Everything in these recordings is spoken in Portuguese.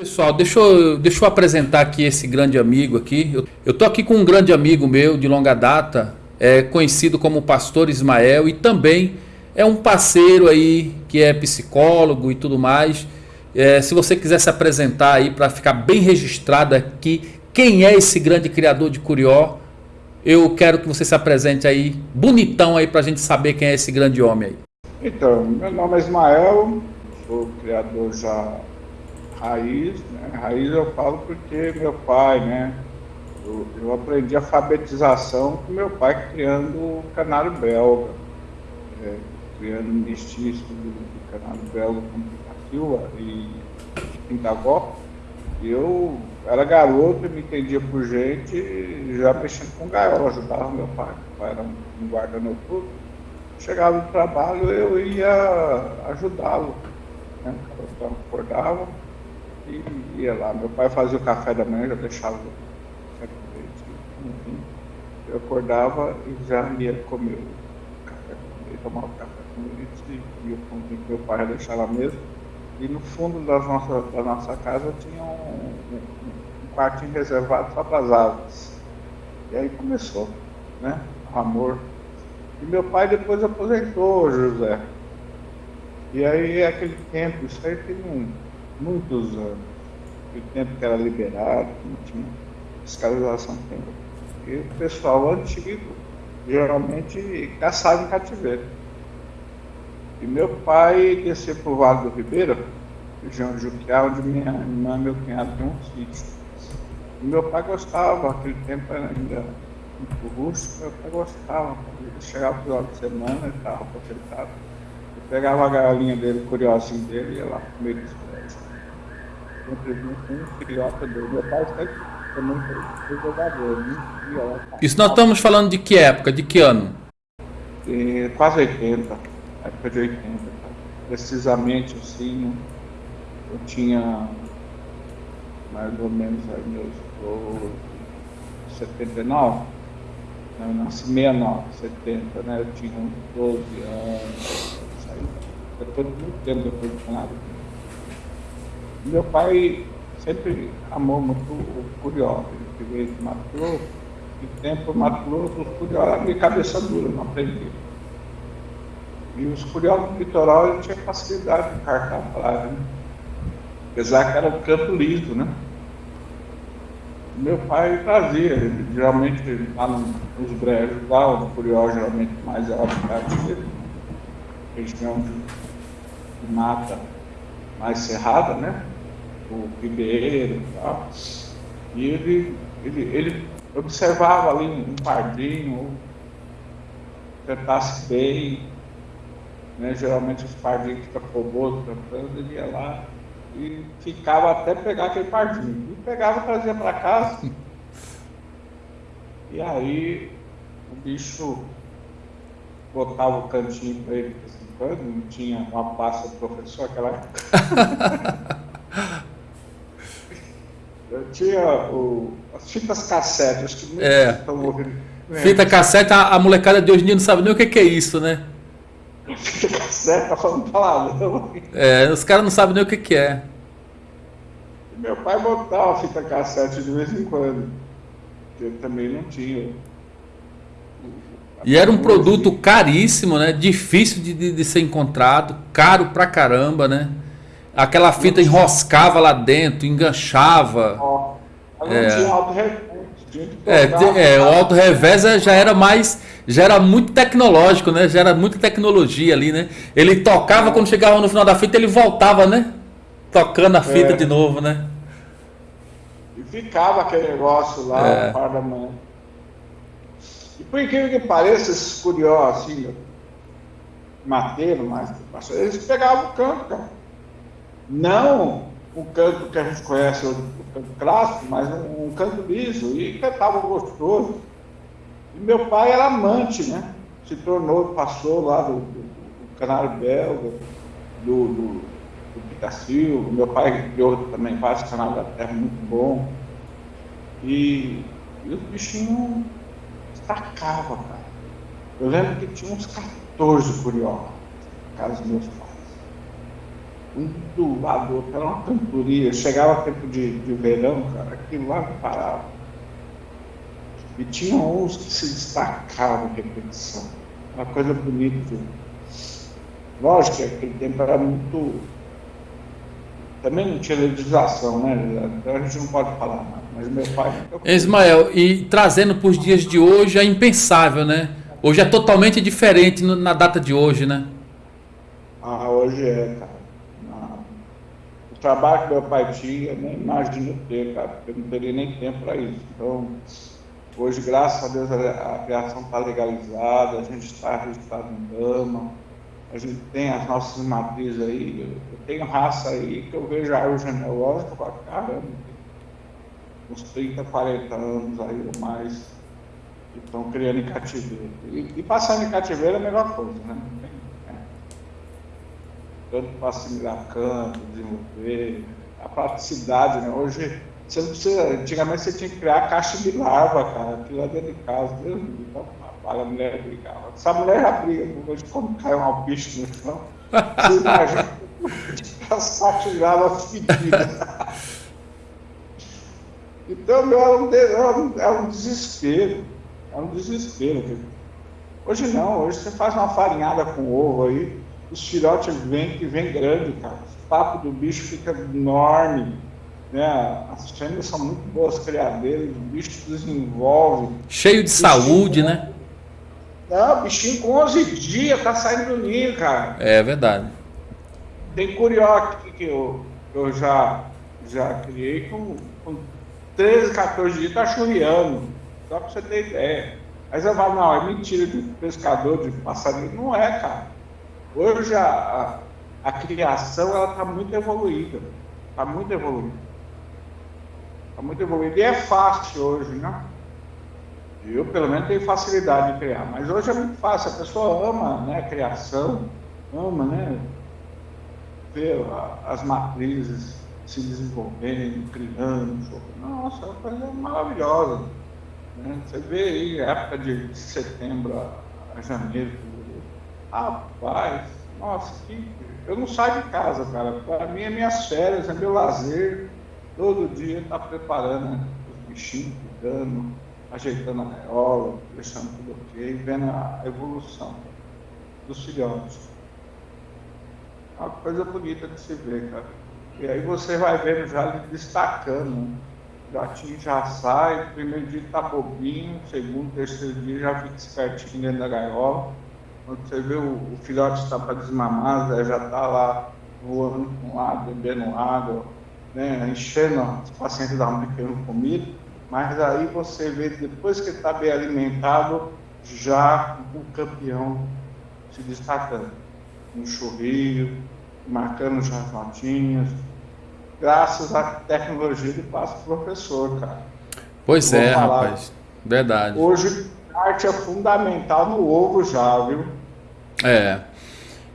Pessoal, deixa eu, deixa eu apresentar aqui esse grande amigo aqui. Eu, eu tô aqui com um grande amigo meu de longa data, é conhecido como Pastor Ismael e também é um parceiro aí que é psicólogo e tudo mais. É, se você quiser se apresentar aí para ficar bem registrado aqui, quem é esse grande criador de Curió, eu quero que você se apresente aí, bonitão aí para a gente saber quem é esse grande homem aí. Então, meu nome é Ismael, sou criador já raiz, né? Raiz eu falo porque meu pai, né? Eu, eu aprendi alfabetização com meu pai criando o canário belga, é, criando um mestiço do, do canário belga com Silva e Pintagó. Eu era garoto me entendia por gente, já mexendo com gaiola, ajudava meu pai. Meu pai era um guarda noturno. Chegava do trabalho, eu ia ajudá-lo. Né? Eu acordava, e ia lá. Meu pai fazia o café da manhã, já deixava o café com leite. Eu acordava e já ia comer o café com leite, tomava o café com leite e ia com que meu pai já deixava mesmo. E no fundo das nossa, da nossa casa tinha um, um, quartinho reservado só para as aves. E aí começou, né? O amor. E meu pai depois aposentou, José. E aí, aquele tempo, isso aí tem um, muitos anos. O tempo que era liberado, não tinha fiscalização tempo. E o pessoal antigo geralmente caçava em cativeiro. E meu pai desceu para o Vale do Ribeira, região de Juquiá, onde minha irmã e meu cunhado tinham um sítio. E meu pai gostava, aquele tempo era ainda muito rústico, meu pai gostava. Ele chegava no final de semana, ele estava aposentado. Eu pegava a galinha dele, o curiosinho dele, e ia lá comer isso Isso nós estamos falando de que época, de que ano? De quase 80, época de 80. Precisamente assim, eu tinha mais ou menos aí meus 79, né? eu nasci 69, 70, né? Eu tinha uns 12 anos, saí, depois de muito tempo depois do Canadá. Meu pai sempre amou muito o Curió, ele veio de Mato Grosso, e tempo Mato Grosso, os eram de cabeça dura, não aprendi. E os Curió do litoral ele tinha facilidade de cartar a praia, né? apesar que era um campo liso, né? Meu pai trazia, ele, geralmente lá nos brejos, lá o Curió geralmente mais é o habitat dele, região de mata mais cerrada, né? O ribeiro e tal. E ele, ele, ele observava ali um pardinho, tentasse bem, né? geralmente os pardinhos ficam fogosos cantando, ele ia lá e ficava até pegar aquele pardinho. E pegava e trazia para casa. E aí o bicho botava o cantinho para ele quando, não tinha uma pasta do professor aquela. Eu tinha o, as fitas cassete, acho que é. estão ouvindo. Fita cassete, a, a, molecada de hoje em dia não sabe nem o que, que é isso, né? Fita cassete, tá falando palavrão. É, os caras não sabem nem o que, que é. meu pai botava fita cassete de vez em quando. Porque também não tinha. E era um produto caríssimo, né? Difícil de, de, de, ser encontrado, caro pra caramba, né? Aquela fita enroscava lá dentro, enganchava. Ó, é. é, é, o auto revés já era mais, já era muito tecnológico, né? Já era muita tecnologia ali, né? Ele tocava quando chegava no final da fita, ele voltava, né? Tocando a fita é. de novo, né? E ficava aquele negócio lá, é. par da mão. E por incrível que pareça, esses curiosos assim, mateiro, mas eles pegavam o canto, cara. Não o canto que a gente conhece, o, canto clássico, mas um, um canto liso, e cantavam gostoso. E meu pai era amante, né? Se tornou, passou lá do, do, do Canário Belga, do, do, do Meu pai criou também vários canais da terra muito bom. E, e os bichinhos destacava, cara. Eu lembro que tinha uns 14 curiosos dos meus. Um outro, era uma cantoria. Chegava tempo de, de verão, cara, aquilo lá não parava. E tinha uns que se destacavam em repetição. Uma coisa bonita. Lógico que aquele tempo era muito. Também não tinha legislação, né? Então a gente não pode falar nada. Mas meu pai. Ismael, e trazendo para os dias de hoje é impensável, né? Hoje é totalmente diferente na data de hoje, né? Ah, hoje é, cara trabalho que meu pai tinha, nem imagino ter, cara, porque eu não teria nem tempo para isso. Então, hoje, graças a Deus, a, a criação está legalizada, a gente está registrado em Dama, a gente tem as nossas matrizes aí, eu, tenho raça aí que eu vejo a árvore genealógica e falo, caramba, uns 30, 40 anos aí ou mais, que estão criando em cativeiro. E, e passando em cativeiro é a melhor coisa, né? Tanto para assimilar campo, desenvolver, a praticidade, né? Hoje, você não precisa, antigamente você tinha que criar caixa de larva, cara, aquilo lá dentro de casa, Deus me então, a mulher brigava. Essa mulher já briga, hoje quando cai um bicho no chão, você imagina a saturada fedida. Então, meu, era um, era, um, era um desespero, era um desespero. Hoje não, hoje você faz uma farinhada com ovo aí, os filhotes vêm que vem grande, cara. O papo do bicho fica enorme. Né? As fêmeas são muito boas criadeiras, o bicho desenvolve. Cheio de saúde, né? Não, o bichinho com 11 dias tá saindo do ninho, cara. É verdade. Tem curió que eu, eu já, já criei com, com 13, 14 dias, tá churriando. Só pra você ter ideia. Aí você fala, não, é mentira de pescador, de passarinho. Não é, cara. Hoje a, a, a criação está muito evoluída. Está muito evoluída. Está muito evoluída. E é fácil hoje, né? Eu, pelo menos, tenho facilidade de criar. Mas hoje é muito fácil. A pessoa ama né, a criação, ama, né? Ver as matrizes se desenvolvendo, criando. Nossa, é uma coisa maravilhosa. Né? Você vê aí, época de setembro a janeiro, Rapaz, nossa, que... eu não saio de casa, cara. Para mim é minhas férias, é meu lazer. Todo dia tá preparando né? os bichinhos, cuidando, ajeitando a gaiola, deixando tudo ok, vendo a evolução dos filhotes. É uma coisa bonita de se ver, cara. E aí você vai vendo já ele destacando. Né? O gatinho já sai, primeiro dia tá bobinho, segundo, terceiro dia já fica espertinho dentro da gaiola quando você vê o, o filhote está para desmamar, já está lá voando com água, bebendo água, né, enchendo os pacientes da mãe querendo comida, mas aí você vê, depois que ele está bem alimentado, já o campeão se destacando. No churrilho, marcando já as notinhas, graças à tecnologia do passo professor, cara. Pois é, rapaz. Verdade. Hoje, arte é fundamental no ovo já, viu? É.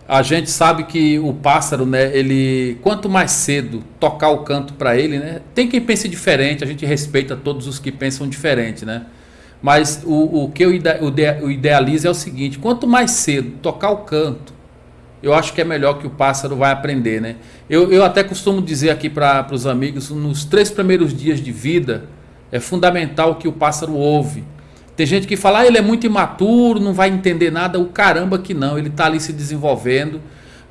A gente sabe que o pássaro, né, ele quanto mais cedo tocar o canto para ele, né? Tem quem pense diferente, a gente respeita todos os que pensam diferente, né? Mas o, o que eu idealizo é o seguinte: quanto mais cedo tocar o canto, eu acho que é melhor que o pássaro vai aprender, né? Eu, eu até costumo dizer aqui para os amigos: nos três primeiros dias de vida, é fundamental que o pássaro ouve tem gente que fala, ah, ele é muito imaturo, não vai entender nada. O caramba que não, ele está ali se desenvolvendo.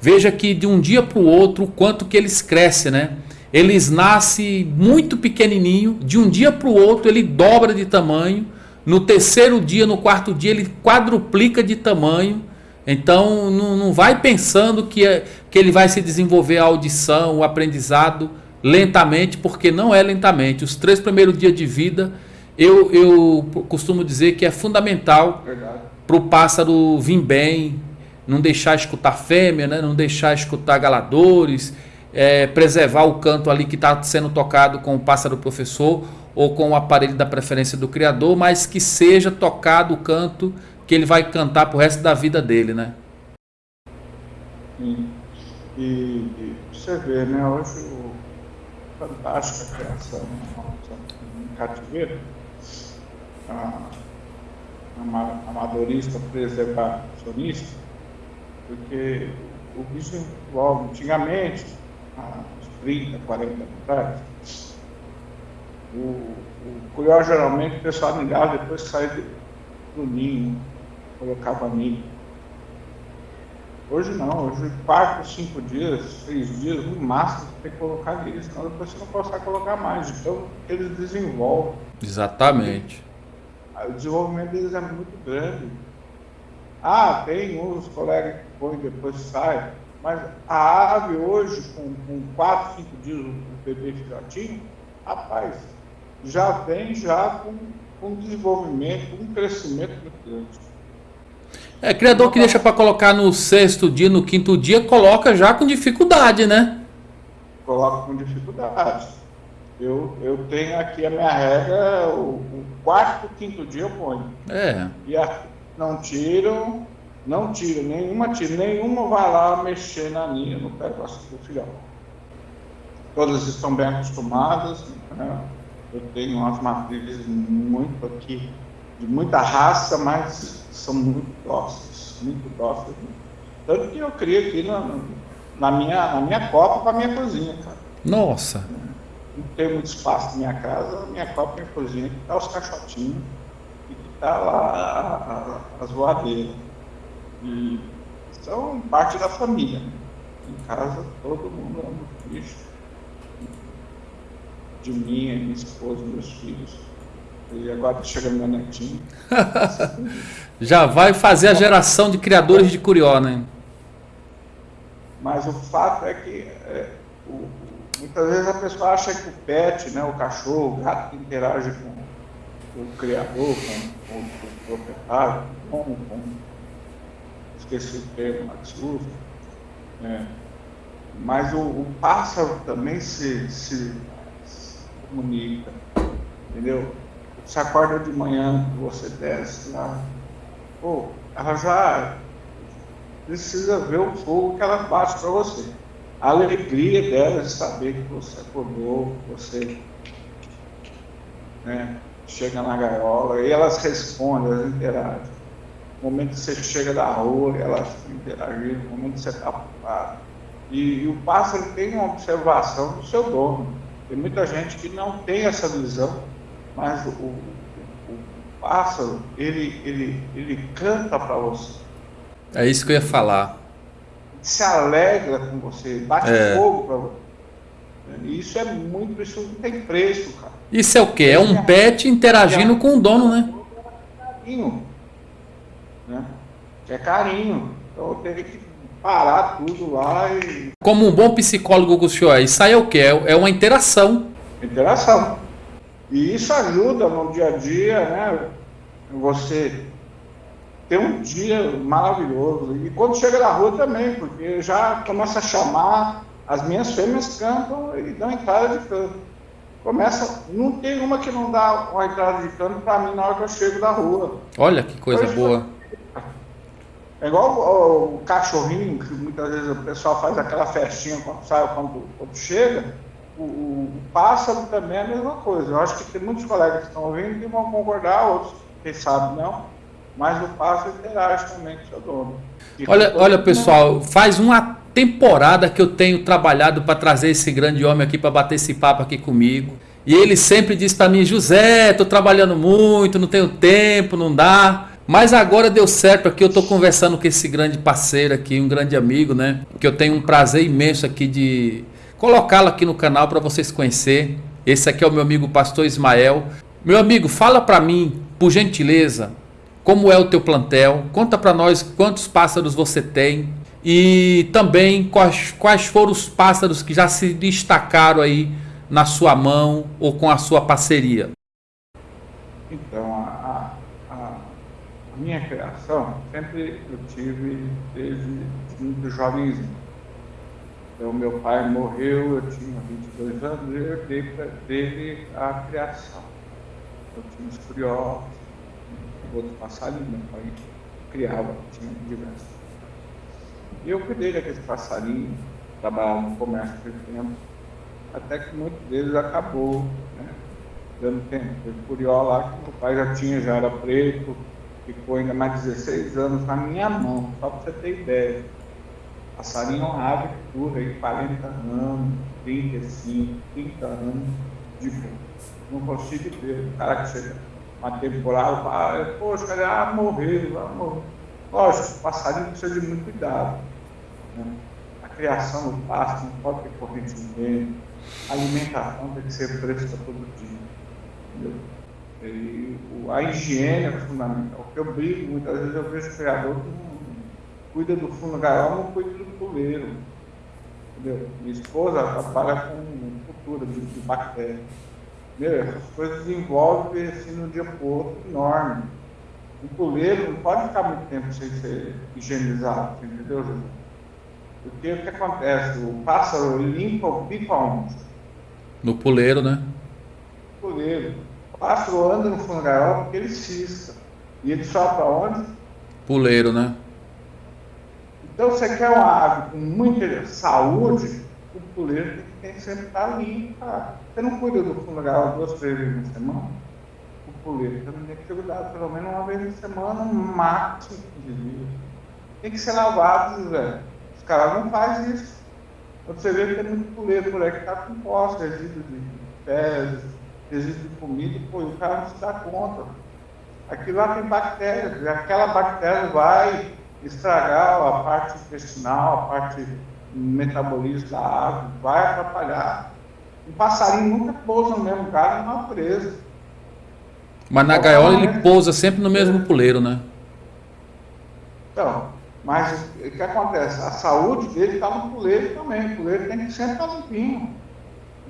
Veja que de um dia para o outro, o quanto que eles crescem, né? Eles nascem muito pequenininho, de um dia para o outro ele dobra de tamanho. No terceiro dia, no quarto dia, ele quadruplica de tamanho. Então, não, não vai pensando que, é, que ele vai se desenvolver a audição, o aprendizado lentamente, porque não é lentamente. Os três primeiros dias de vida eu, eu costumo dizer que é fundamental para o pássaro vir bem, não deixar escutar fêmea, né? não deixar escutar galadores, é, preservar o canto ali que está sendo tocado com o pássaro professor ou com o aparelho da preferência do criador, mas que seja tocado o canto que ele vai cantar para o resto da vida dele, né? E, e você vê, né? Hoje o fantástica criação em cativeiro amadorista preservacionista, porque o bicho envolve. Antigamente, há 30, 40 anos atrás, o, o curió geralmente o pessoal ligava depois que saía do ninho, colocava ninho. Hoje não, hoje quatro, cinco dias, seis dias, no máximo tem que colocar ali, senão depois você não consegue colocar mais. Então eles desenvolvem. Exatamente. O desenvolvimento deles é muito grande. Ah, tem uns colegas que põem depois sai, mas a ave hoje, com, com 4, 5 dias, o bebê filhotinho, rapaz, já vem já com, com desenvolvimento, um crescimento muito grande. É, criador que deixa para colocar no sexto dia, no quinto dia, coloca já com dificuldade, né? Coloca com dificuldade. Eu, eu tenho aqui a minha regra, o, o quarto, quinto dia eu ponho. É. E a, não tiram, não tiram, nenhuma tira, nenhuma vai lá mexer na linha, no pé do filhão. Todas estão bem acostumadas, né? eu tenho umas matrizes muito aqui, de muita raça, mas são muito dóceis, muito dóceis. Tanto que eu crio aqui na, na minha, na minha copa para minha cozinha, cara. Nossa! Não tem muito espaço na minha casa, minha minha cozinha, que tá os caixotinhos está lá as voadeiras. E são parte da família. Em casa todo mundo ama os bichos. De mim, minha esposa, meus filhos. E agora chega meu netinho. Já vai fazer a geração de criadores de curió, né? Mas o fato é que é, o, muitas vezes a pessoa acha que o pet, né, o cachorro, o gato que interage com o criador, com, com, com o proprietário, com, com, esqueci o termo lá que se usa, é, mas o, o, pássaro também se, se, se, comunica, entendeu? Você acorda de manhã, você desce lá, pô, ela já precisa ver o fogo que ela bate para você. A alegria dela de saber que você acordou, você né, chega na gaiola e elas respondem, elas interagem. No momento que você chega da rua, elas interagem, no momento que você está ocupado. E, e, o pássaro tem uma observação do seu dono. Tem muita gente que não tem essa visão, mas o, o, o pássaro, ele, ele, ele canta para você. É isso que eu ia falar. Se alegra com você, bate é. fogo para você. Isso é muito, isso não tem preço, cara. Isso é o quê? É um pet interagindo com o dono, né? Carinho. Né? É carinho. Então eu tenho que parar tudo lá e. Como um bom psicólogo, Gustavo, isso aí é o quê? É, é uma interação. Interação. E isso ajuda no dia a dia, né? Você ter um dia maravilhoso. E quando chega na rua também, porque já começa a chamar, as minhas fêmeas cantam e dão entrada de canto começa. Não tem uma que não dá uma entrada de cano para mim na hora que eu chego da rua. Olha que coisa boa. É igual o, o, cachorrinho, que muitas vezes o pessoal faz aquela festinha quando sai, quando, quando chega. O, o, pássaro também é a mesma coisa. Eu acho que tem muitos colegas que estão ouvindo que vão concordar, outros, quem sabe não. Mas o pássaro interage também com o seu dono. E olha, olha pessoal, faz uma temporada que eu tenho trabalhado para trazer esse grande homem aqui para bater esse papo aqui comigo. E ele sempre diz para mim, José, estou trabalhando muito, não tenho tempo, não dá. Mas agora deu certo aqui, eu estou conversando com esse grande parceiro aqui, um grande amigo, né? Que eu tenho um prazer imenso aqui de colocá-lo aqui no canal para vocês conhecer. Esse aqui é o meu amigo Pastor Ismael. Meu amigo, fala para mim, por gentileza, como é o teu plantel? Conta para nós quantos pássaros você tem, e também quais, quais foram os pássaros que já se destacaram aí na sua mão ou com a sua parceria? Então, a, a, a minha criação sempre eu tive desde muito jovenzinho. Então, meu pai morreu, eu tinha 22 anos e eu herdei dele a criação. Eu tinha os curiosos, outros passarinhos, meu pai criava, tinha diversos. E eu cuidei daqueles passarinhos, trabalhava no comércio por tempo, até que muitos deles acabou, né? Dando tempo. Teve curió lá que meu pai já tinha, já era preto, ficou ainda mais 16 anos na minha mão, só para você ter ideia. Passarinho é uma ave que dura aí 40 anos, 35, 30 anos de voo. Não consigo ver o cara que chega e fala, poxa, cara, ah, morreu, ah, morreu. Lógico, o passarinho precisa de muito cuidado. Né? A criação do pasto não pode ter corrente de vento, a alimentação tem que ser fresca todo dia. E a higiene é fundamental. O que eu brigo, muitas vezes eu vejo o criador que não cuida do fundo gaiola, não cuida do puleiro. Entendeu? Minha esposa trabalha com cultura de, de bactérias. Entendeu? Essas coisas envolvem assim, no dia por outro enorme. O puleiro não pode ficar muito tempo sem ser higienizado, entendeu, Júlio? Porque o que acontece? O pássaro limpa o bico aonde? No puleiro, né? No puleiro. O pássaro anda no fundo gaiola porque ele cisca. E ele sobe para onde? Puleiro, né? Então, você quer uma ave com muita saúde, o puleiro tem que sempre estar limpo. Cara. Você não cuida do gaiola duas, três vezes na semana? O puleiro também tem que ser cuidado pelo menos uma vez na semana, no máximo 15 dias. Tem que ser lavado, velho. Os caras não fazem isso. Você vê que tem muito puleiro por aí que está com posse, resíduo de fezes, resíduo de comida, pô, o cara não se dá conta. Aquilo lá tem bactérias, e aquela bactéria vai estragar a parte intestinal, a parte metabolismo da água, vai atrapalhar. Um passarinho nunca pousa no mesmo lugar na natureza. Mas na gaiola ele pousa sempre no mesmo puleiro, né? Então, mas o que acontece? A saúde dele está no puleiro também. O puleiro tem que sempre estar limpinho.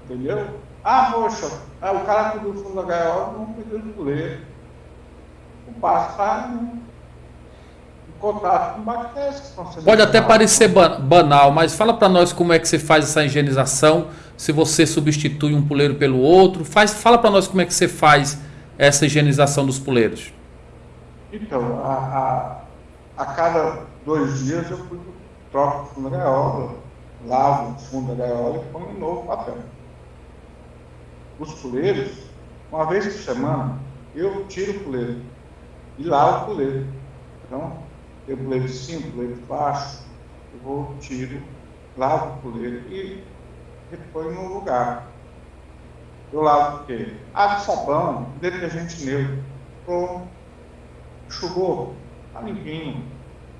Entendeu? Ah, poxa, ah, o cara cuida do fundo da gaiola não cuida do puleiro. O passo está contato com bactérias que estão sendo Pode até parecer banal, mas fala para nós como é que você faz essa higienização, se você substitui um puleiro pelo outro. Faz, fala para nós como é que você faz essa higienização dos puleiros. Então, a, a, a cada dois dias eu troco o fundo da gaiola, lavo o fundo da gaiola e ponho um novo papel. Os puleiros, uma vez por semana, eu tiro o puleiro e lavo o puleiro. Então, eu de cima, de baixo, eu vou, tiro, lavo o puleiro e reponho no lugar. Eu lavo o quê? Água, sabão, detergente neutro. Pronto. Enxugou, tá limpinho.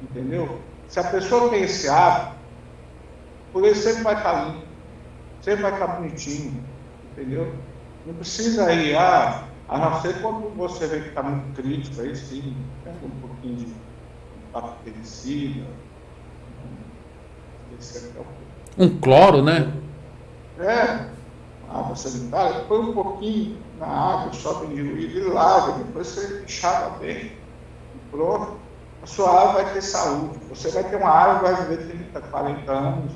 Entendeu? Se a pessoa tem esse hábito, o puleiro sempre vai estar tá limpo, sempre vai estar tá bonitinho. Entendeu? Não precisa ir, ah, a não ser quando você vê que está muito crítico, aí sim, pega um pouquinho de bactericida. Um cloro, né? É, água sanitária, põe um pouquinho na água, sobe diluído e lava, depois você enxaga bem. Pronto. A sua água vai ter saúde. Você vai ter uma água que vai viver 30, 40 anos,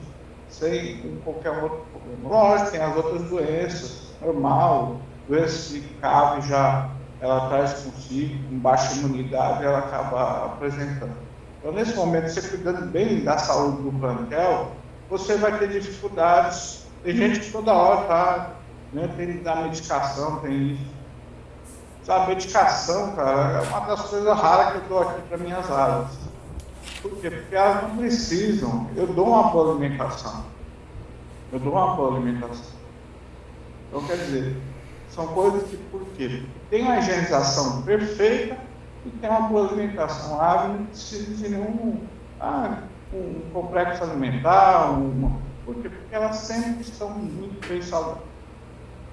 sem qualquer outro problema. Lógico, tem as outras doenças, normal, doenças de cave já ela traz consigo, com baixa imunidade, ela acaba apresentando. Então, nesse momento, você cuidando bem da saúde do plantel, você vai ter dificuldades. Tem gente que toda hora está, né, tem que dar medicação, tem isso. Sabe, medicação, cara, é uma das coisas raras que eu dou aqui para minhas aves. Por quê? Porque elas não precisam. Eu dou uma boa alimentação. Eu dou uma boa alimentação. Então, quer dizer, são coisas que, por quê? Tem uma higienização perfeita, e tem uma boa alimentação. A ave não precisa de nenhum ah, um complexo alimentar, uma, porque, porque elas sempre estão muito bem saudáveis.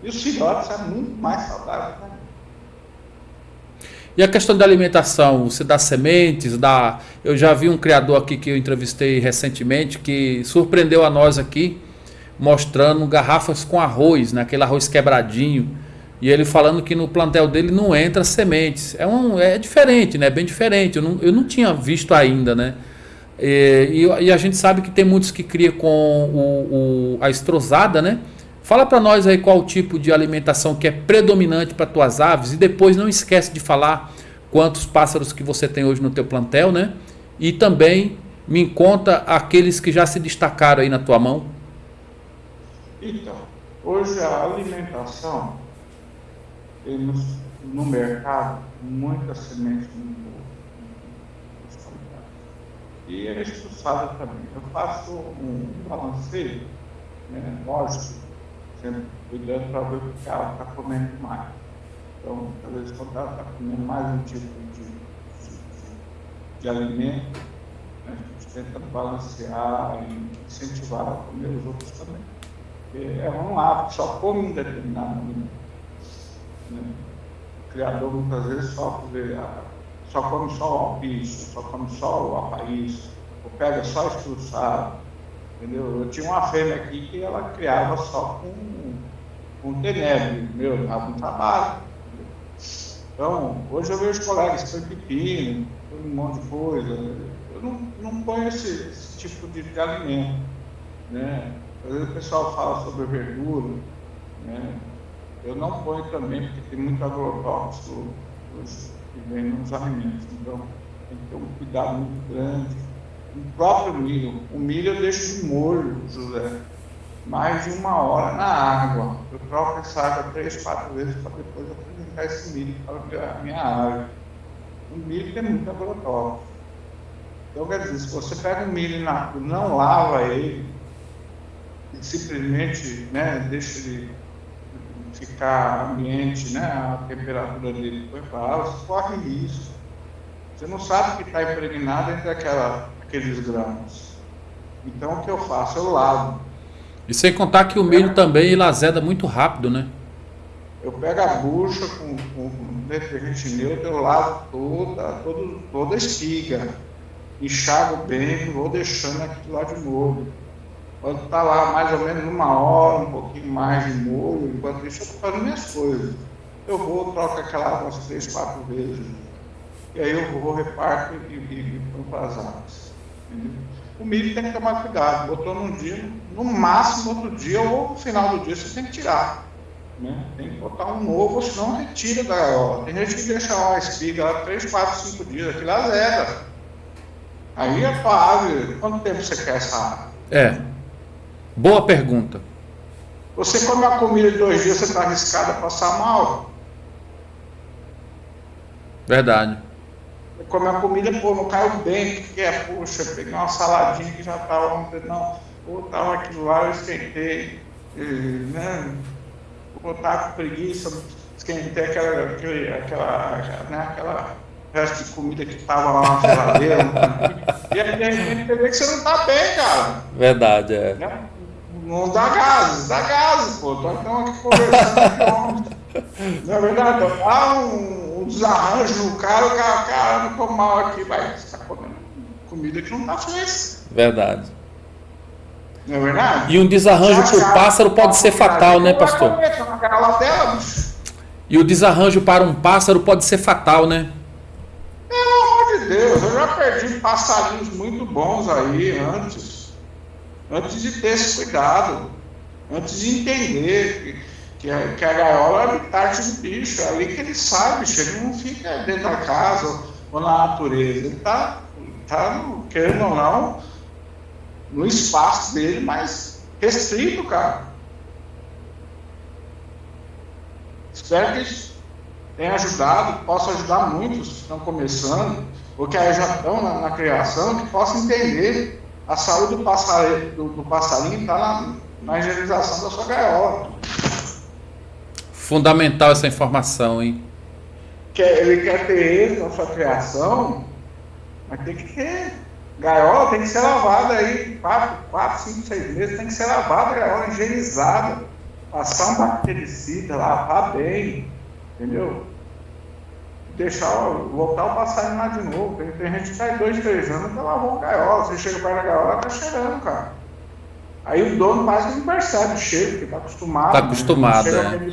E os filhotes são muito mais saudáveis. Né? E a questão da alimentação, você dá sementes, dá. Eu já vi um criador aqui que eu entrevistei recentemente que surpreendeu a nós aqui, mostrando garrafas com arroz, né? aquele arroz quebradinho. E ele falando que no plantel dele não entra sementes. É, um, é diferente, né? Bem diferente. Eu não, eu não tinha visto ainda, né? E, e, e a gente sabe que tem muitos que cria com o, o, a estrosada, né? Fala para nós aí qual o tipo de alimentação que é predominante para tuas aves e depois não esquece de falar quantos pássaros que você tem hoje no teu plantel, né? E também me conta aqueles que já se destacaram aí na tua mão. Então, hoje a alimentação temos no mercado muitas sementes muito e é expulsada também. Eu faço um balanceio, né, lógico, sempre cuidando para ver o que ela está comendo mais. Então, vezes, quando ela está comendo mais um tipo de, de, de alimento, né, a gente tenta balancear e incentivar a comer os outros também. Porque é um hábito, só come um determinado alimento. Né? O criador muitas vezes só, só come só o alpiste, só come só o apaís, ou pega só expulsado. Entendeu? Eu tinha uma fêmea aqui que ela criava só com, com tenebre, meu, dava um trabalho. Então, hoje eu vejo colegas põem pepino, um monte de coisa. Eu não, não ponho esse, esse tipo de, de, alimento. Né? Às vezes o pessoal fala sobre verdura. Né? Eu não ponho também, porque tem muito agrotóxico que vem nos alimentos. Então, tem que ter um cuidado muito grande. O próprio milho. O milho eu deixo de molho, José mais de uma hora na água. Eu troco essa água três, quatro vezes para depois apresentar esse milho para a minha área. O milho tem muito agrotóxico. Então, quer dizer, se você pega o milho na não lava ele, e simplesmente né, deixa ele ficar ambiente, né, a temperatura dele foi para você corre risco. Você não sabe que está impregnado entre aquela, aqueles grãos. Então, o que eu faço? Eu lavo e sem contar que o milho também ele azeda muito rápido, né? Eu pego a bucha com, com, detergente neutro, eu lavo toda, toda, toda a espiga, enxago bem, vou deixando aquilo lá de molho. Quando está lá mais ou menos uma hora, um pouquinho mais de molho, enquanto isso eu estou fazendo minhas coisas. Eu vou, troco aquela água umas três, quatro vezes. E aí eu vou, reparto e, ponho para as águas. O milho tem que tomar cuidado. Botou num dia, no máximo outro dia ou no final do dia você tem que tirar. Né? Tem que botar um novo, senão retira da gaiola. Tem gente que deixa uma espiga lá 3, 4, 5 dias, aquilo azeda. Aí a tua árvore, quanto tempo você quer essa árvore? É. Boa pergunta. Você come uma comida de dois dias, você está arriscado a passar mal? Verdade comer a comida, pô, não caiu bem, que é, puxa, peguei uma saladinha que já estava ontem, não, pô, estava aquilo lá, eu esquentei, né, pô, tava com preguiça, esquentei aquela, aquela, né, aquela resto de comida que estava lá na geladeira, e aí de repente você vê que você não está bem, cara. Verdade, é. Né? Não dá gases, dá gases, pô, estamos aqui conversando, não é verdade, dá um um desarranjo no cara, o cara, cara, não tô mal aqui, vai, você tá comendo comida que não tá fresca. Verdade. Não é verdade? E um desarranjo para o pássaro pode ser fatal, né, pastor? Dela, e o desarranjo para um pássaro pode ser fatal, né? Pelo amor de Deus, eu já perdi passarinhos muito bons aí antes. Antes de ter esse cuidado. Antes de entender que a, que a gaiola é o do bicho, é ali que ele sai, bicho, ele não fica dentro da casa ou na natureza, ele está, tá, querendo ou não, no espaço dele, mas restrito, cara. Espero que isso tenha ajudado, que possa ajudar muitos que estão começando, ou que já estão na, na criação, que possam entender a saúde do passarinho, do, do passarinho está na, na higienização da sua gaiola. Fundamental essa informação, hein? ele quer ter êxito na sua criação, mas tem que ter. Gaiola tem que ser lavada aí, 4, 4, 5, 6 meses, tem que ser lavada, a gaiola higienizada, passar um bactericida, lavar bem, entendeu? Deixar, voltar o passarinho lá de novo. Tem, tem gente que faz dois, três anos lavar uma gaiola. Você chega perto da gaiola, tá cheirando, cara. Aí o dono quase não percebe o cheiro, porque está acostumado. Está acostumado, né?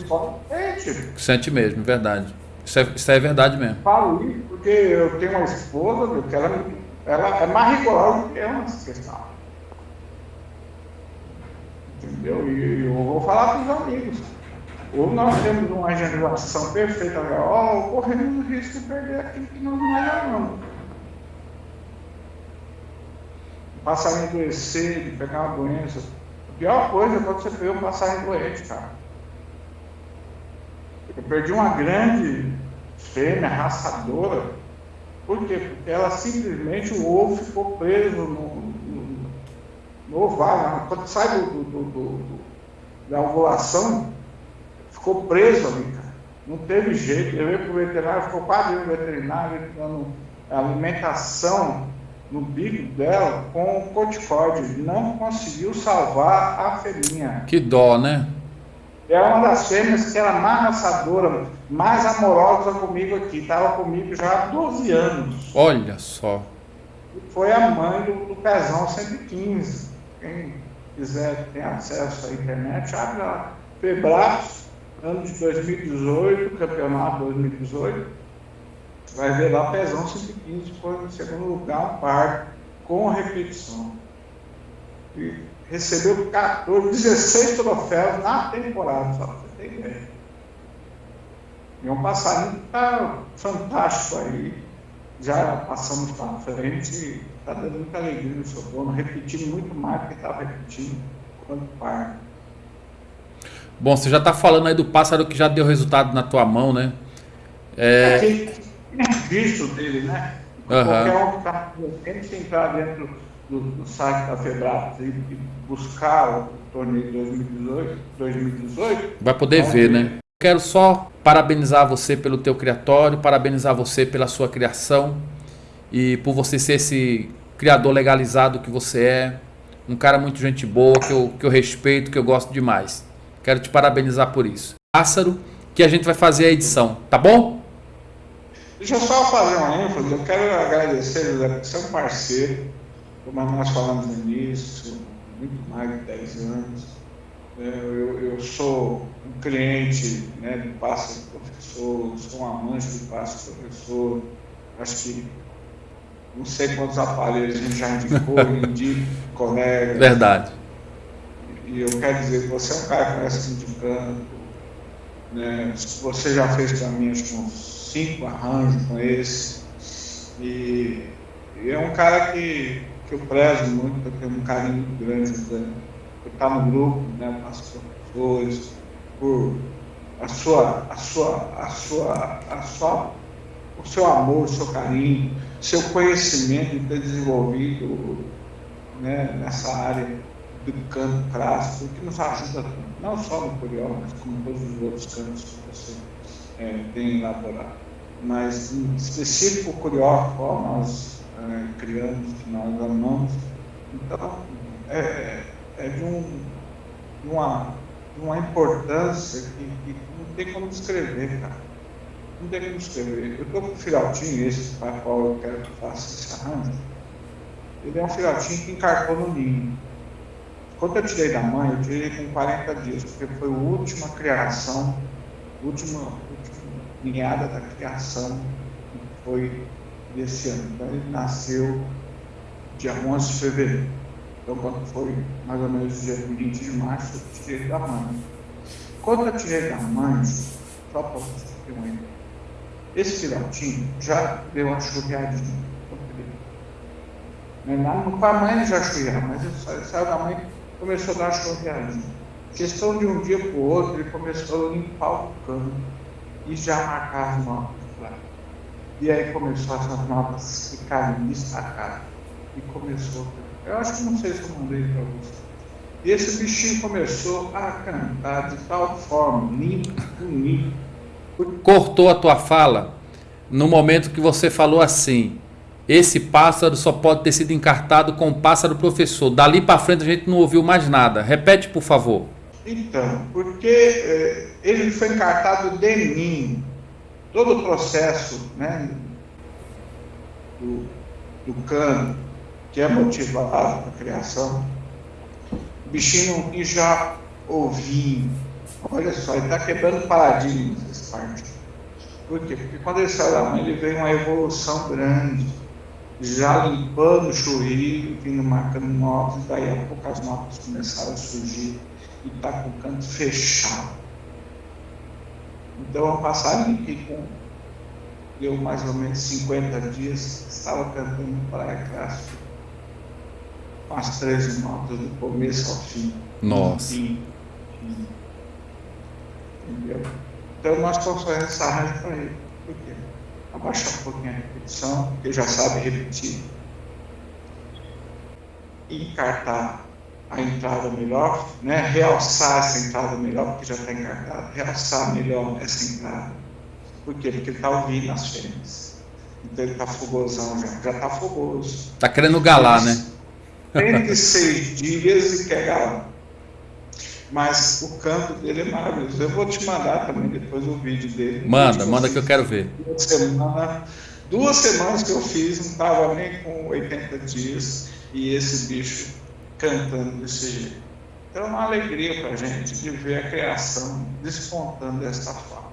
é. Sente. Sente mesmo, verdade. Isso é, isso é verdade mesmo. Falo isso porque eu tenho uma esposa que ela, ela é mais rigorosa do que eu nessa questão. Entendeu? E eu vou falar para os amigos. Ou nós temos uma higienização perfeita da ou corremos o risco de perder aquilo que nós não ganhamos. passarinho adoecer, de pegar uma doença. A pior coisa é quando você pegou um passarinho doente, cara. Eu perdi uma grande fêmea raçadora Por quê? Porque ela simplesmente, o ovo ficou preso no, no, no ovário. Quando sai do, do, do, do, da ovulação, ficou preso ali, cara. Não teve jeito. Eu ia para o veterinário, ficou quase no veterinário, dando alimentação no bico dela com corticóide. Não conseguiu salvar a fêmea. Que dó, né? É uma das fêmeas que era mais raçadora, mais amorosa comigo aqui. Estava comigo já há 12 anos. Olha só. Foi a mãe do, do Pezão 115. Quem quiser ter acesso à internet, abre lá. Febraço, ano de 2018, campeonato 2018. Vai ver lá Pezão 115, foi no segundo lugar, par, com repetição. E recebeu 14, 16 troféus na temporada, só você ter ideia. E um passarinho está fantástico aí. Já passamos para frente, está dando muita alegria no seu dono, repetindo muito mais do que estava repetindo quando par. Bom, você já está falando aí do pássaro que já deu resultado na tua mão, né? É... Aquele visto dele, né? Uhum. Qualquer um que está sempre entrar dentro do, do site da Febrax e, e buscar o torneio 2018, 2018 vai poder ver, né? Quero só parabenizar você pelo teu criatório, parabenizar você pela sua criação e por você ser esse criador legalizado que você é, um cara muito gente boa, que eu, que eu respeito, que eu gosto demais. Quero te parabenizar por isso. Pássaro, que a gente vai fazer a edição, tá bom? Deixa eu só fazer uma ênfase, eu quero agradecer, José, porque você é um parceiro, como nós falamos no início, muito mais de 10 anos. É, eu, eu sou um cliente né, do Passo Professor, sou um amante do Passo Professor. Acho que não sei quantos aparelhos a gente já indicou, indico, colegas. Verdade. E eu quero dizer que você é um cara que conhece indicando. Né? Você já fez que uns cinco arranjos com esse. E, e é um cara que que eu prezo muito, eu tenho um carinho muito grande por estar no grupo, né, com as professores, por a sua, a sua, a sua, a sua, o seu amor, o seu carinho, seu conhecimento de ter desenvolvido né, nessa área do canto clássico, que nos ajuda não só no Curió, mas como todos os outros cantos que você é, tem elaborado. Mas em específico o Curió, nós é, criamos, que nós amamos. Então, é, é de, um, de, uma, de uma importância que, que, não tem como descrever, cara. Não tem como descrever. Eu estou com um filhotinho, esse para qual eu quero que faça esse arranjo. Ele é um filhotinho que encarcou no ninho. Quando eu tirei da mãe, eu tirei com 40 dias, porque foi a última criação, última, última ninhada da criação, que foi desse ano. Então ele nasceu dia 11 de fevereiro. Então quando foi mais ou menos dia 20 de março, eu tirei da mãe. Quando eu tirei da mãe, só para vocês terem uma ideia, esse filhotinho já deu uma churriadinha. Não, com a mãe já churriava, mas ele saiu da mãe começou a dar churriadinha. Questão de um dia para o outro, ele começou a limpar o cano e já marcar as notas e aí começou essas notas ficarem destacadas. E começou. Eu acho que não sei se eu mandei para você. E esse bichinho começou a cantar de tal forma, limpo, bonito. Cortou a tua fala no momento que você falou assim. Esse pássaro só pode ter sido encartado com o pássaro professor. Dali para frente a gente não ouviu mais nada. Repete, por favor. Então, porque eh, ele foi encartado de mim todo o processo né, do, do cano, que é motivado na criação, o bichinho e já ovinho. Olha só, ele está quebrando paradigmas nessa parte. Por quê? Porque quando ele saiu da mãe, ele veio uma evolução grande, já limpando o churrilho, vindo marcando notas, daí a pouco as notas começaram a surgir e está com o canto fechado. Então, a passagem que com, deu mais ou menos 50 dias, estava cantando Praia Clássica com as 13 notas do começo ao fim. Nossa. Fim, Entendeu? Então, nós fazendo essa rádio para ele. Por quê? Abaixar um pouquinho a repetição, porque já sabe repetir. Encartar a entrada melhor, né? realçar essa entrada melhor, porque já está encartada, realçar melhor essa entrada. Por quê? Porque ele está ouvindo as fêmeas. Então ele está fogosão já, já está fogoso. Está querendo galar, né? Tem de seis dias e quer galar. Mas o canto dele é maravilhoso. Eu vou te mandar também depois o vídeo dele. Manda, manda que eu quero ver. Duas semanas, duas semanas que eu fiz, não estava nem com 80 dias, e esse bicho cantando desse jeito. Então é uma alegria para a gente de ver a criação despontando dessa forma.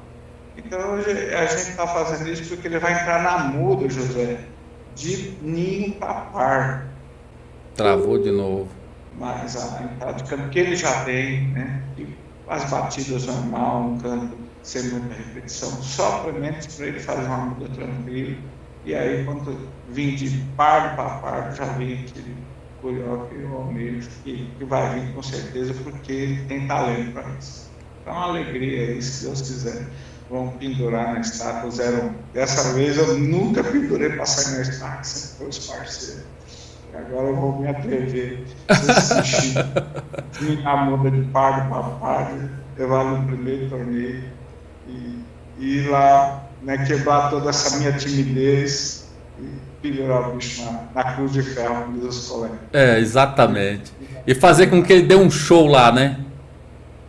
Então hoje a gente está fazendo isso porque ele vai entrar na muda, José, de ninho papar. Travou de novo mas a entrada de canto que ele já tem, né? As batidas normal, um canto sem muita repetição, só para ele fazer uma muda tranquila. E aí, quando vim de par para par, já vi aquele curioso e o almejo, que, que vai vir com certeza, porque ele tem talento para isso. Então, uma alegria aí, se Deus quiser. Vamos pendurar na estátua 01. Dessa vez eu nunca pendurei para sair na estátua, sempre foi os parceiros. Agora eu vou me atrever a assistir a muda de pago para pago, levar no primeiro torneio e, e ir lá né, quebrar toda essa minha timidez e pendurar o bicho na, na, cruz de ferro, como diz os colegas. É, exatamente. E fazer com que ele dê um show lá, né?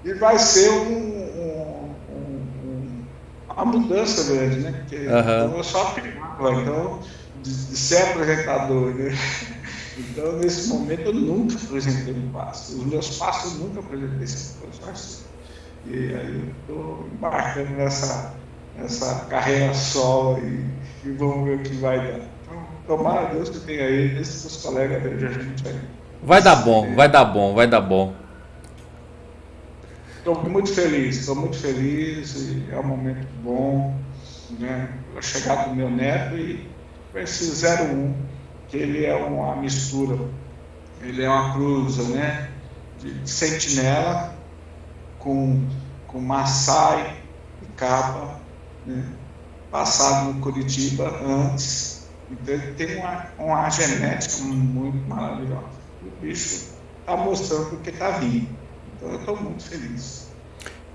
E vai ser um, um, um, uma mudança grande, né? Porque uhum. eu sou aprimado, então, de, de ser apresentador, né? Então, nesse momento, eu nunca apresentei um passo. Os meus passos nunca apresentei sem professor. E aí eu estou embarcando nessa, nessa carreira solo e, e, vamos ver o que vai dar. Então, tomara a Deus que tenha aí, esses seus colegas a gente aí. Vai dar bom, vai dar bom, vai dar bom. Estou muito feliz, estou muito feliz é um momento bom, né? A chegada do meu neto e com esse 01 que ele é uma mistura, ele é uma cruza, né, de sentinela com, com Maasai e capa, né, passado no Curitiba antes, então ele tem uma, uma genética muito maravilhosa. O bicho está mostrando porque está vindo, então eu estou muito feliz.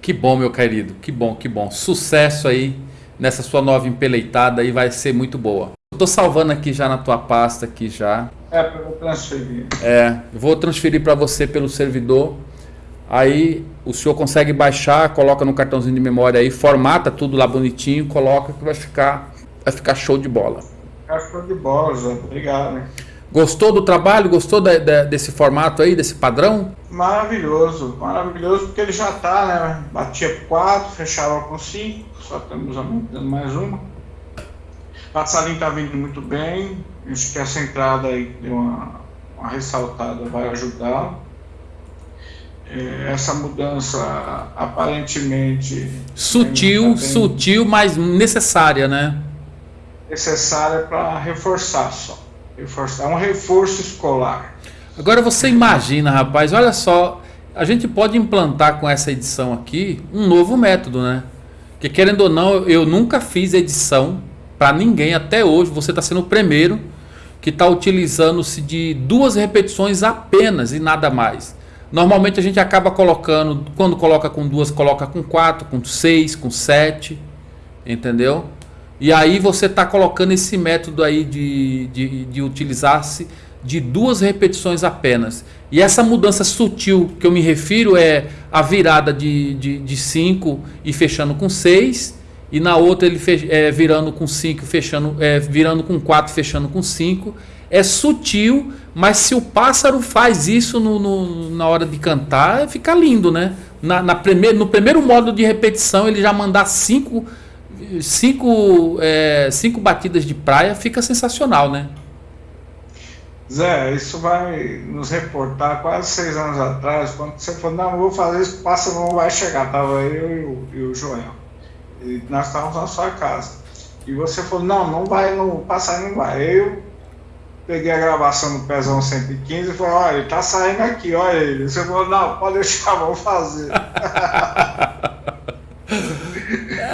Que bom, meu querido, que bom, que bom. Sucesso aí nessa sua nova empeleitada aí, vai ser muito boa. Estou salvando aqui já na tua pasta aqui já. É, eu transferir. É, vou transferir para você pelo servidor. Aí o senhor consegue baixar, coloca no cartãozinho de memória aí, formata tudo lá bonitinho, coloca que vai ficar, vai ficar show de bola. Ficar show de bola, Zé. Obrigado. Né? Gostou do trabalho? Gostou da, da, desse formato aí, desse padrão? Maravilhoso, maravilhoso, porque ele já está, né? Batia 4, fechava com 5, só estamos aumentando mais uma. Passarinho está vindo muito bem. Acho que essa entrada aí deu uma, uma ressaltada, vai ajudar. É, essa mudança aparentemente. Sutil, sutil, mas necessária, né? Necessária para reforçar só. Reforçar. É um reforço escolar. Agora você imagina, rapaz, olha só, a gente pode implantar com essa edição aqui um novo método, né? Que querendo ou não, eu nunca fiz edição para ninguém até hoje. Você está sendo o primeiro que está utilizando-se de duas repetições apenas e nada mais. Normalmente a gente acaba colocando, quando coloca com duas, coloca com quatro, com seis, com sete, entendeu? E aí você está colocando esse método aí de, de, de utilizar-se de duas repetições apenas. E essa mudança sutil que eu me refiro é a virada de 5 de, de cinco e fechando com 6 e na outra ele fech, é, virando com 5, fechando, é, virando com 4, fechando com 5. É sutil, mas se o pássaro faz isso no, no, na hora de cantar, fica lindo, né? Na, na primeir, no primeiro modo de repetição, ele já mandar cinco, cinco, é, cinco batidas de praia, fica sensacional, né? Zé, isso vai nos reportar quase seis anos atrás, quando você falou, não, vou fazer isso, o pássaro não vai chegar. Tava eu e o, e o Joel e nós estávamos na sua casa. E você falou, não, não vai, não, passar não vai. Eu peguei a gravação do Pezão 115 e falei, olha, ele tá saindo aqui, olha ele. Você falou, não, pode deixar, vamos fazer.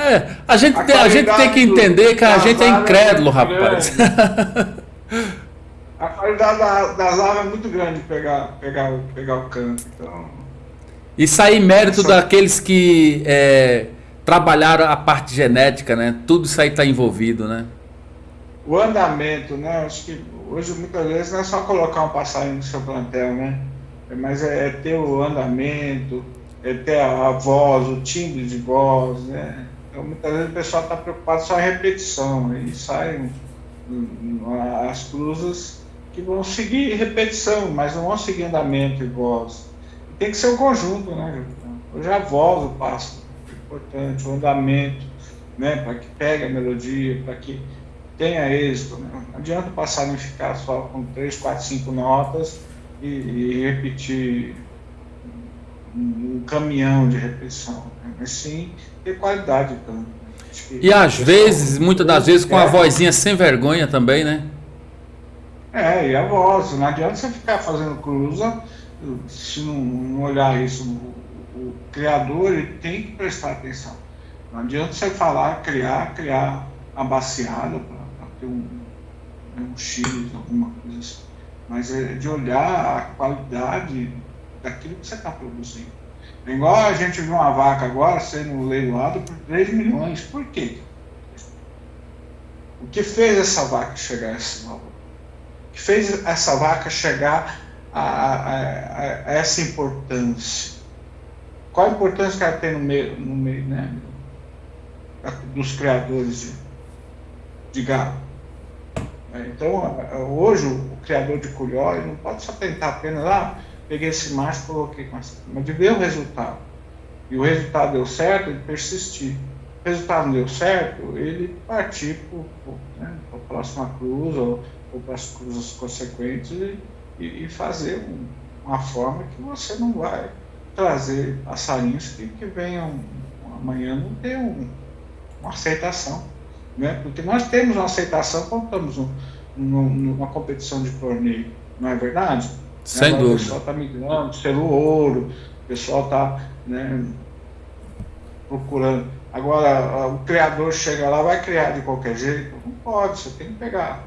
É, a gente, a tem, a gente tem que entender que a gente é, é incrédulo, é rapaz. a qualidade da, das aves é muito grande pegar, pegar, pegar o canto. Então... E sair mérito daqueles que é, trabalharam a parte genética, né? Tudo isso aí está envolvido, né? O andamento, né? Acho que hoje muitas vezes não é só colocar um passarinho no seu plantel, né? Mas é, é ter o andamento, é ter a, a, voz, o timbre de voz, né? Então muitas vezes o pessoal está preocupado só em repetição e saem as cruzes que vão seguir repetição, mas não vão seguir andamento e voz. Tem que ser um conjunto, né? Hoje a voz, o passo é importante, o andamento, né? Para que pegue a melodia, para que tenha êxito. Né? Não adianta o passarinho ficar só com três, quatro, cinco notas e, e repetir um, um, caminhão de repetição, né? mas sim ter qualidade de canto. E às vezes, muitas das vezes, com a vozinha sem vergonha também, né? É, e a voz. Não adianta você ficar fazendo cruza se não, não olhar isso. O, criador ele tem que prestar atenção. Não adianta você falar, criar, criar a baseada para ter um, um X, alguma coisa assim. Mas é de olhar a qualidade daquilo que você está produzindo. É igual a gente viu uma vaca agora sendo leiloada por 3 milhões. Por quê? O que fez essa vaca chegar a esse valor? O que fez essa vaca chegar a, a, a, a essa importância? Qual a importância que ela tem no meio, no meio né, dos criadores de, de gado? Então, hoje, o criador de culhó não pode só tentar apenas, ah, peguei esse macho coloquei com essa, mas de ver o resultado. E o resultado deu certo, ele persistir. O resultado não deu certo, ele partir para né, a próxima cruz ou, ou para as cruzes consequentes e, e fazer um, uma forma que você não vai trazer passarinhos que, que venham amanhã não ter um, uma aceitação. Né? Porque nós temos uma aceitação quando estamos num, numa competição de torneio, não é verdade? Sem dúvida. O pessoal está migrando pelo ouro, o pessoal está né, procurando. Agora, o criador chega lá, vai criar de qualquer jeito? Não pode, você tem que pegar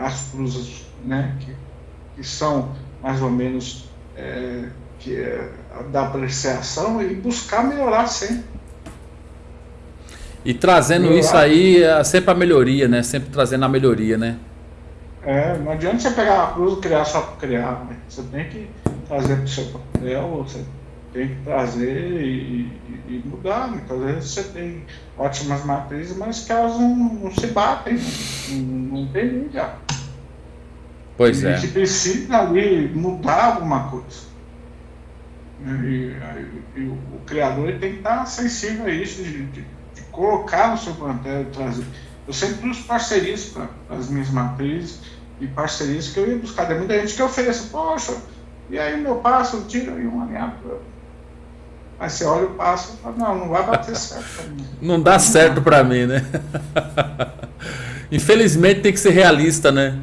as cruzes né, que, que são mais ou menos é, que é, da apreciação e buscar melhorar sempre. E trazendo melhorar. isso aí, é sempre a melhoria, né? Sempre trazendo a melhoria, né? É, não adianta você pegar a cruz e criar só para criar. Né? Você tem que trazer para o seu papel, você tem que trazer e, e, e mudar. Muitas vezes você tem ótimas matrizes, mas que elas não, não se batem, não, não tem liga. Pois é. A gente precisa ali mudar alguma coisa. E, e, e o, criador tem que estar sensível a isso, de, de, de colocar no seu plantel, trazer. Eu sempre trouxe parcerias para as minhas matrizes e parcerias que eu ia buscar. Tem muita gente que oferece, poxa, e aí meu passo, tira aí um alinhado. Aí você olha o passo e fala, não, não vai bater certo. Não dá certo para mim, né? Infelizmente tem que ser realista, né?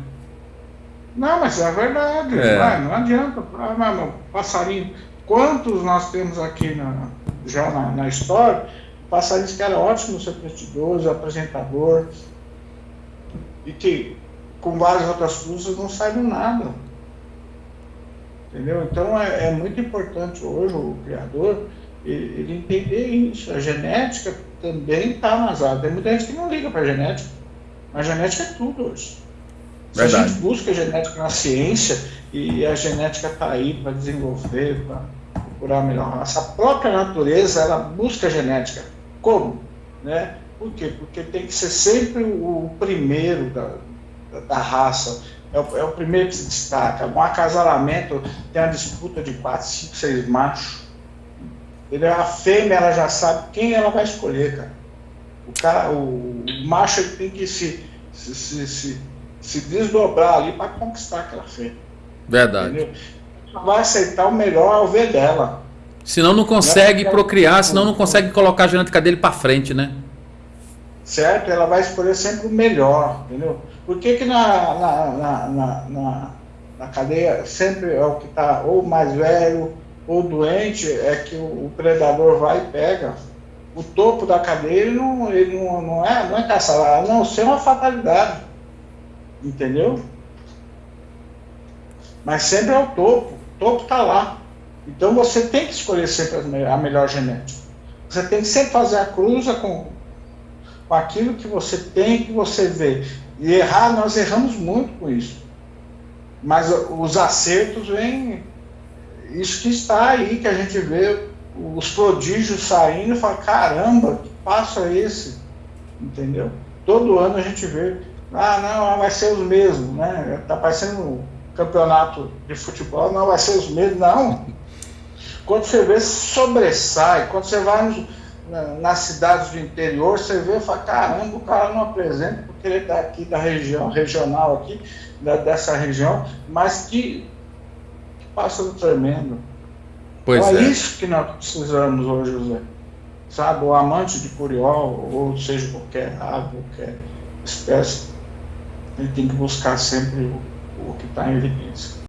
Não, mas é verdade. É. Não, não adianta. Ah, não, passarinho. Quantos nós temos aqui na, já na, na história? Passarinhos que eram ótimos repetidores, apresentador, e que com várias outras coisas não do nada. Entendeu? Então é, é muito importante hoje o criador ele, ele entender isso. A genética também está áreas. Tem muita gente que não liga para a genética, mas a genética é tudo hoje. Se Verdade. a gente busca a genética na ciência e a genética está aí para desenvolver, para procurar melhor raça, a própria natureza ela busca a genética. Como? Né? Por quê? Porque tem que ser sempre o primeiro da, da raça, é o, é o, primeiro que se destaca. Um acasalamento tem uma disputa de 4, 5, 6 machos. Entendeu? A fêmea ela já sabe quem ela vai escolher, cara. O, cara, o, o macho ele tem que se, se, se, se, se desdobrar ali para conquistar aquela fêmea. Verdade. Entendeu? Vai aceitar o melhor ao ver dela. Senão não consegue né? procriar, senão não consegue colocar a genética dele para frente, né? Certo? Ela vai escolher sempre o melhor, entendeu? Por que, que na, na, na, na, na cadeia sempre é o que está ou mais velho ou doente, é que o, o predador vai e pega? o topo da cadeia ele não, ele não, não é, não é caçar, não ser uma fatalidade. Entendeu? Mas sempre é o topo. Topo está lá. Então você tem que escolher sempre a melhor genética. Você tem que sempre fazer a cruza com, com aquilo que você tem, que você vê. E errar, nós erramos muito com isso. Mas os acertos vêm. Isso que está aí, que a gente vê os prodígios saindo e fala: caramba, que passo é esse? Entendeu? Todo ano a gente vê. Ah, não, vai ser os mesmos, né? Tá parecendo campeonato de futebol, não vai ser os mesmos, não. Quando você vê, sobressai. Quando você vai nos, na, nas cidades do interior, você vê e fala, caramba, o cara não apresenta porque ele está aqui da região, regional aqui, da, dessa região, mas que, que pássaro tremendo. Pois então, é, é isso que nós precisamos hoje, José. Sabe, o amante de curiol, ou seja, qualquer ave, qualquer espécie, ele tem que buscar sempre o, o que está em evidência.